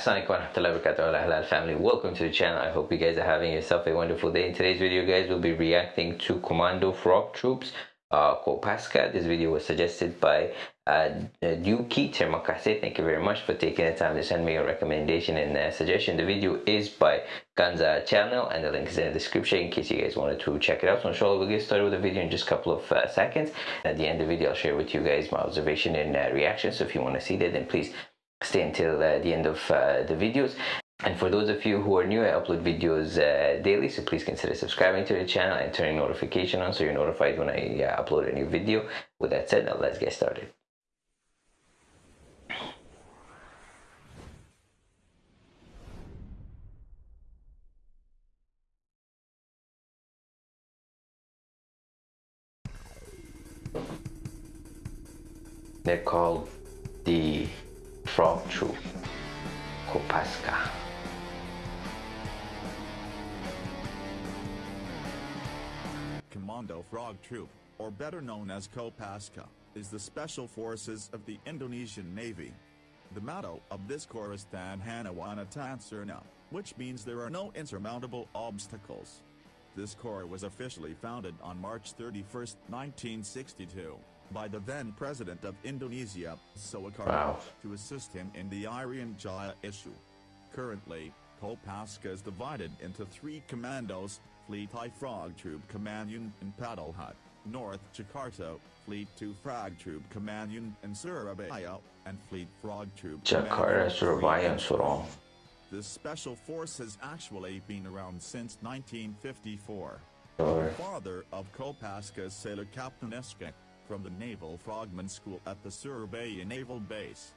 Assalamualaikum warahmatullahi wabarakatuh halal family welcome to the channel I hope you guys are having yourself a wonderful day in today's video guys we'll be reacting to Commando Frog Troops uh, Kopaska. This video was suggested by uh, Yuki Termakase. Thank you very much for taking the time to send me a recommendation and uh, suggestion. The video is by Ganza channel and the link is in the description in case you guys wanted to check it out. So inshallah we'll get started with the video in just a couple of uh, seconds. At the end of the video I'll share with you guys my observation and uh, reaction. So if you want to see that then please stay until uh, the end of uh, the videos and for those of you who are new, I upload videos uh, daily, so please consider subscribing to the channel and turning notification on so you're notified when I uh, upload a new video. With that said, now let's get started. They're called the Frog Troop. Kopaska. Commando Frog Troop, or better known as Kopaska, is the special forces of the Indonesian Navy. The motto of this corps is Tan Hanawana Tansurna, which means there are no insurmountable obstacles. This corps was officially founded on March 31, 1962 by the then president of Indonesia, Suharto, wow. to assist him in the Irian Jaya issue. Currently, Kopaska is divided into three commandos, Fleet I Frog Troop Command Unit in Paddle Hut, North Jakarta, Fleet 2 Frog Troop Command Unit in Surabaya, and Fleet Frog Troop Jakarta, Surabaya, and Sorong. This special force has actually been around since 1954. The father of Kopaska is Sailor Captain Eske, from the Naval Frogman School at the Surabaya Naval Base.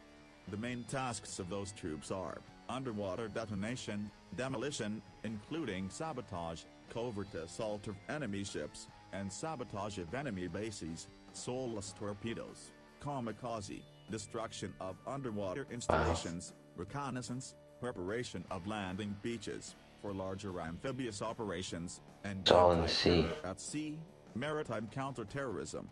The main tasks of those troops are underwater detonation, demolition, including sabotage, covert assault of enemy ships, and sabotage of enemy bases, soulless torpedoes, kamikaze, destruction of underwater installations, reconnaissance, preparation of landing beaches, for larger amphibious operations, and all in the sea. at sea, maritime counterterrorism,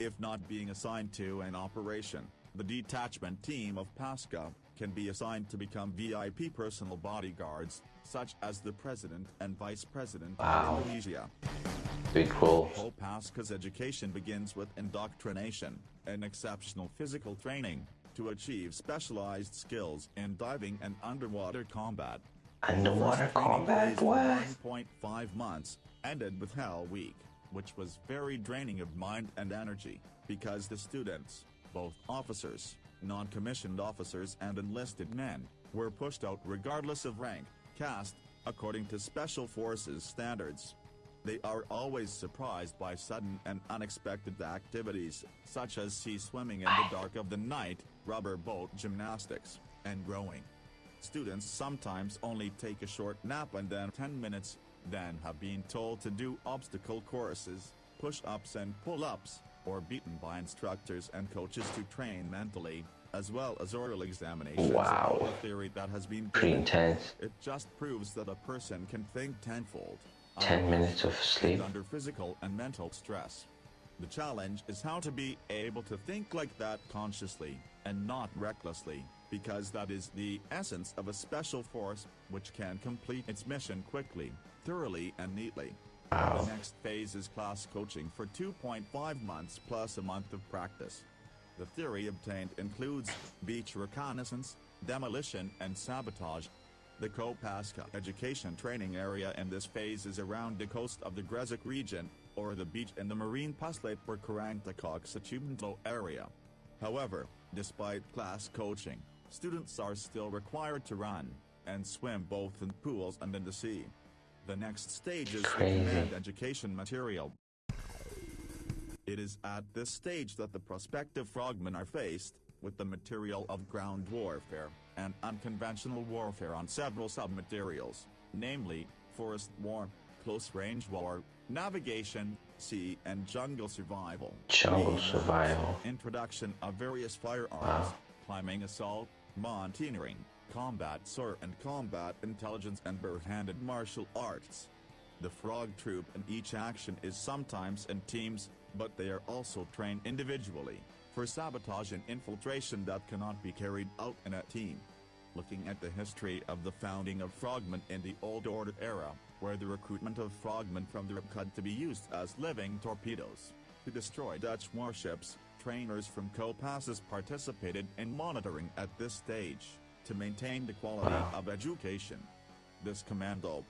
if not being assigned to an operation, the detachment team of PASCA can be assigned to become VIP personal bodyguards, such as the President and Vice President wow. of Indonesia. Big cool. PASCA's education begins with indoctrination, and exceptional physical training, to achieve specialized skills in diving and underwater combat. Underwater combat? What? 1.5 months, ended with Hell Week which was very draining of mind and energy, because the students, both officers, non-commissioned officers and enlisted men, were pushed out regardless of rank, caste, according to Special Forces standards. They are always surprised by sudden and unexpected activities, such as sea swimming in the dark of the night, rubber boat gymnastics, and rowing. Students sometimes only take a short nap and then 10 minutes then have been told to do obstacle courses, push-ups and pull-ups, or beaten by instructors and coaches to train mentally, as well as oral examinations. Wow. A theory that has been pretty intense. It just proves that a person can think tenfold. 10 minutes of sleep. Under physical and mental stress. The challenge is how to be able to think like that consciously, and not recklessly, because that is the essence of a special force, which can complete its mission quickly thoroughly and neatly. Wow. The next phase is class coaching for 2.5 months plus a month of practice. The theory obtained includes beach reconnaissance, demolition and sabotage. The Kopaska education training area in this phase is around the coast of the Gresik region, or the beach in the marine Paslate or Karangtakok area. However, despite class coaching, students are still required to run and swim both in pools and in the sea. The next stage is the education material. It is at this stage that the prospective frogmen are faced with the material of ground warfare and unconventional warfare on several sub-materials, namely, forest war, close-range war, navigation, sea and jungle survival. Jungle survival. Introduction of various firearms, wow. climbing assault, mountaineering, combat SAR and combat intelligence and bare-handed martial arts. The frog troop in each action is sometimes in teams, but they are also trained individually, for sabotage and infiltration that cannot be carried out in a team. looking at the history of the founding of frogmen in the Old Order era, where the recruitment of frogmen from the RPKAD to be used as living torpedoes to destroy Dutch warships, trainers from Kopassus participated in monitoring at this stage, to maintain the quality of education. This commando,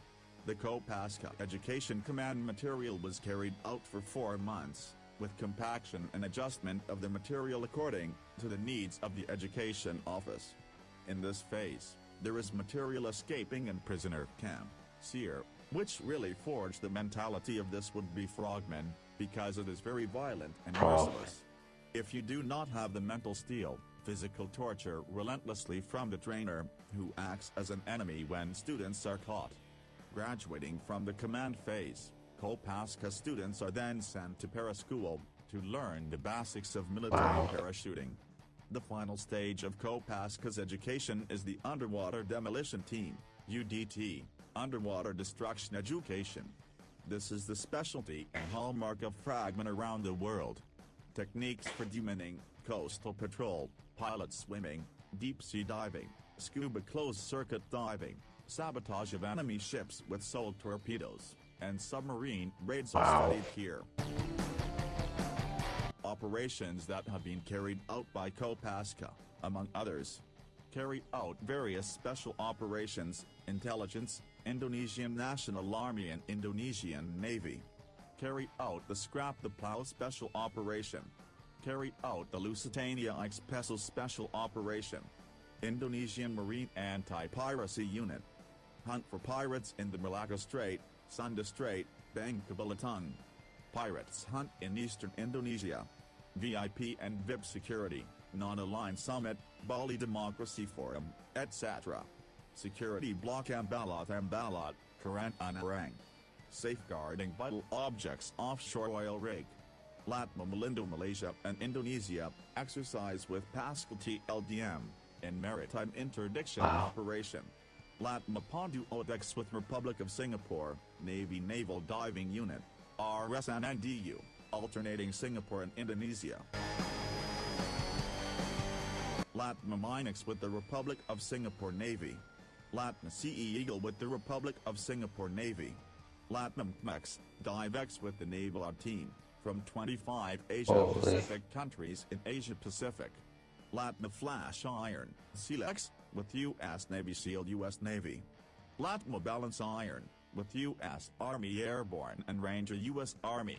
the Kopaska Education Command material was carried out for four months, with compaction and adjustment of the material according to the needs of the Education Office. In this phase, there is material escaping and prisoner camp, SERE, which really forged the mentality of this would-be frogmen, because it is very violent and merciless. If you do not have the mental steel, physical torture relentlessly from the trainer, who acts as an enemy when students are caught. Graduating from the command phase, Kopaska students are then sent to para school, to learn the basics of military wow. parachuting. The final stage of Kopaska's education is the Underwater Demolition Team, UDT, Underwater Destruction Education. This is the specialty and hallmark of frogmen around the world. Techniques for demining, coastal patrol, pilot swimming, deep-sea diving, scuba closed-circuit diving, sabotage of enemy ships with sold torpedoes, and submarine raids wow. are studied here. Operations that have been carried out by Kopaska, among others, carry out various special operations, intelligence, Indonesian National Army and Indonesian Navy. Carry out the Scrap the Plow Special Operation. Carry out the Lusitania Special Special Operation. Indonesian Marine Anti-Piracy Unit. Hunt for pirates in the Malacca Strait, Sunda Strait, Bangka Belitung. Pirates hunt in eastern Indonesia. VIP and VIP security, non-aligned summit, Bali Democracy Forum, etc. Security Block Ambalat Ambalat, Karang Unarang. Safeguarding vital objects offshore oil rig. Latma Malindo Malaysia and Indonesia, exercise with PASKAL TLDM, in maritime interdiction wow. operation. Latma Pondu Odex with Republic of Singapore, Navy Naval Diving Unit, RSNNDU, alternating Singapore and Indonesia. Latma Minex with the Republic of Singapore Navy. Latma CE Eagle with the Republic of Singapore Navy. Latma MEX, Divex with the Naval Art Team, from 25 Asia-Pacific countries in Asia-Pacific. Latma Flash Iron, SEALEX, with U.S. Navy SEAL U.S. Navy. Latma Balance Iron, with U.S. Army Airborne and Ranger U.S. Army.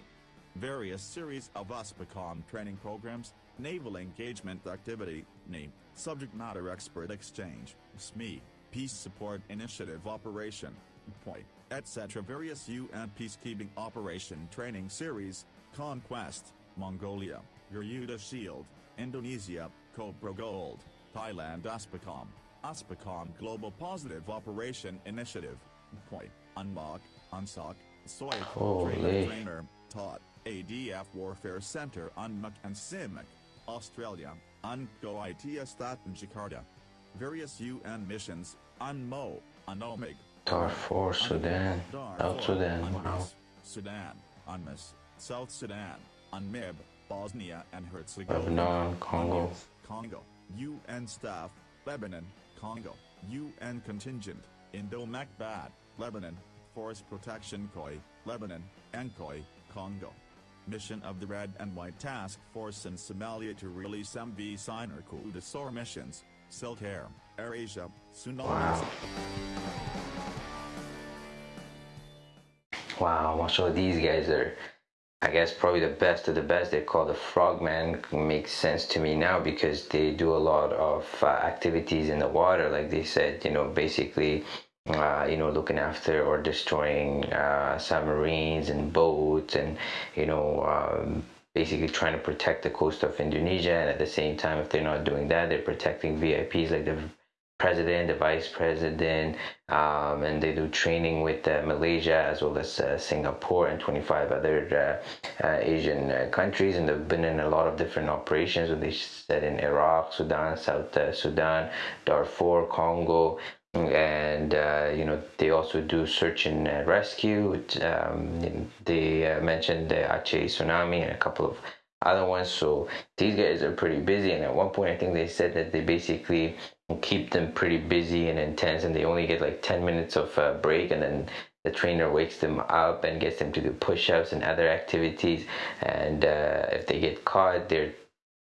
Various series of USPACOM training programs, Naval Engagement Activity, NE, Subject Matter Expert Exchange, SME, Peace Support Initiative Operation, POI, etc. Various UN Peacekeeping Operation Training Series, Khaan Quest, Mongolia, Garuda Shield, Indonesia, Cobra Gold, Thailand USPACOM, USPACOM Global Positive Operation Initiative, POI, UNMOC, UNSOC, Soy, Trainer, Trainer, taught, ADF Warfare Center UNMOC and CIMIC, Australia, UNCO ITS in Jakarta. Various UN missions, UNMO, UNOMIG, Darfur, Sudan, South Sudan, wow. Sudan, UNMIS, South Sudan, UNMIB, Bosnia and Herzegovina, Lebanon, Congo, Congo, UN staff, Lebanon, Congo, UN contingent, Indo-Macbad, Lebanon, Force Protection Koi, Lebanon, Nkoi, Congo. Mission of the Red and White Task Force in Somalia to release MV Sinar Kudus SAR missions, Silk Air, AirAsia, Tsunamis. Wow. So these guys are I guess probably the best of the best. They call the Frogman makes sense to me now because they do a lot of uh, activities in the water, like they said. You know, basically, uh, you know, looking after or destroying uh, submarines and boats, and you know, um, basically trying to protect the coast of Indonesia. And at the same time, if they're not doing that, they're protecting VIPs like the president, the vice president, um, and they do training with uh, Malaysia as well as uh, Singapore and 25 other uh, uh Asian uh, countries. And they've been in a lot of different operations. So they said in Iraq, Sudan, South uh, Sudan, Darfur, Congo. And you know they also do search and rescue. Um, they mentioned the Aceh tsunami and a couple of other ones. So these guys are pretty busy. And at one point, I think they said that they basically keep them pretty busy and intense, and they only get like 10 minutes of uh, break, and then the trainer wakes them up and gets them to do push-ups and other activities. And uh, if they get caught, they're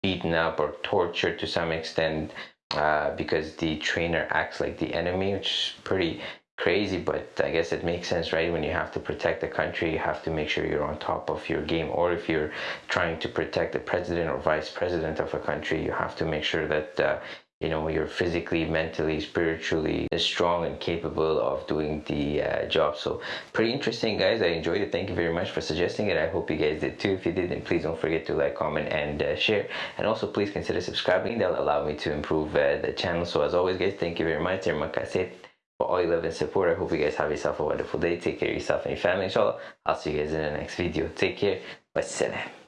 beaten up or tortured to some extent uh, because the trainer acts like the enemy, which is pretty crazy, but I guess it makes sense, right? When you have to protect the country, you have to make sure you're on top of your game. Or if you're trying to protect the president or vice president of a country, you have to make sure that uh, you know you're physically mentally spiritually strong and capable of doing the uh, job. So pretty interesting guys. I enjoyed it. Thank you very much for suggesting it. I hope you guys did too. If you did then please don't forget to like comment and uh, share. And also please consider subscribing. That'll allow me to improve uh, the channel. So as always guys thank you very much all your love and support. I hope you guys have yourself a wonderful day. Take care of yourself and your family, inshallah. I'll see you guys in the next video. Take care. Wassalam.